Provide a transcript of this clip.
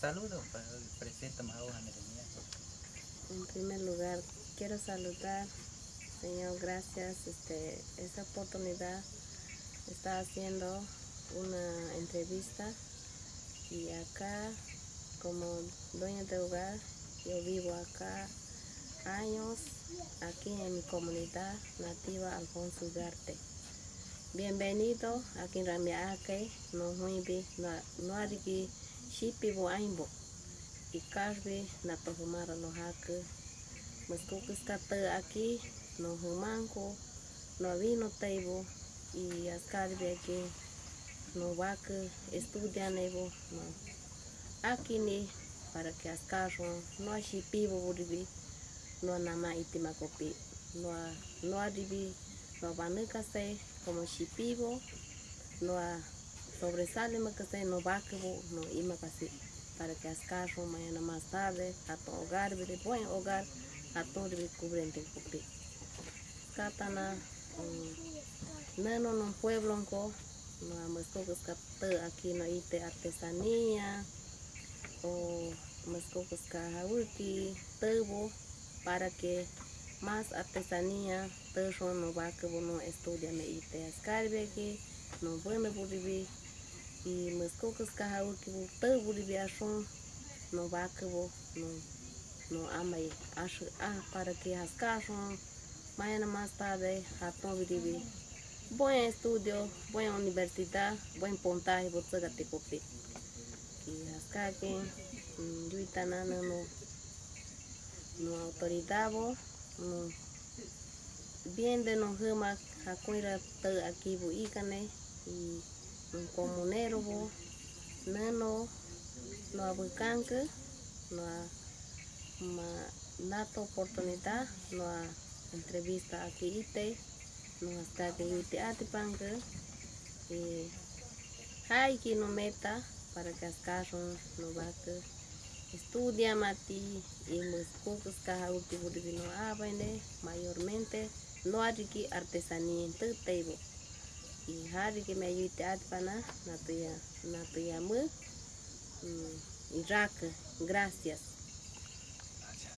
Saludos, presenta más En primer lugar, quiero saludar, Señor, gracias. Este, esta oportunidad está haciendo una entrevista y acá, como dueña de hogar, yo vivo acá años, aquí en mi comunidad nativa Alfonso Ugarte. Bienvenido aquí en Ramiaque, no huibi, no arigi, shipi bo aimbo. Y carbi, na tohumara no haku. Muskukus kata aquí, no humanco, no vino teibo. Y ascarbi aquí, no vaca, estudian evo, no. Aquí ni, para que ascarro, no shipi bo buribi, no nama itimakopi, no, no aribi, no banukase, como chipivo, no sobresale que no vaquebo, no ima casi para que ascarro mañana más tarde, a tu hogar, de buen hogar, a todo de cubrente copi. Katana, neno no pueblo no más cosas que aquí no ite artesanía, o más cosas que tebo, para que más artesanía, todo no va que uno estudia me ite escarbe aquí, no bueno buribi, y mis cocos caja que todo buribi son no va que no no ama y ah para que ascaron mañana más tarde todo buribi. Buen estudio, buena universidad, buen puntaje, por todo te copi. Y ascaque, yo y tanana no no autoridad no bien de nos huma hakuira te aquí bu ikane y un comunero bo nano no abucanque no ma nato oportunidad no entrevista aquí ite no hasta que ite atipanque y hay que no meta para que as casas no va que estudia mati y los pocos caja último de vino mayormente no que artesanía en table y hari que me ayude a pana na tuya na tuya mu y raca gracias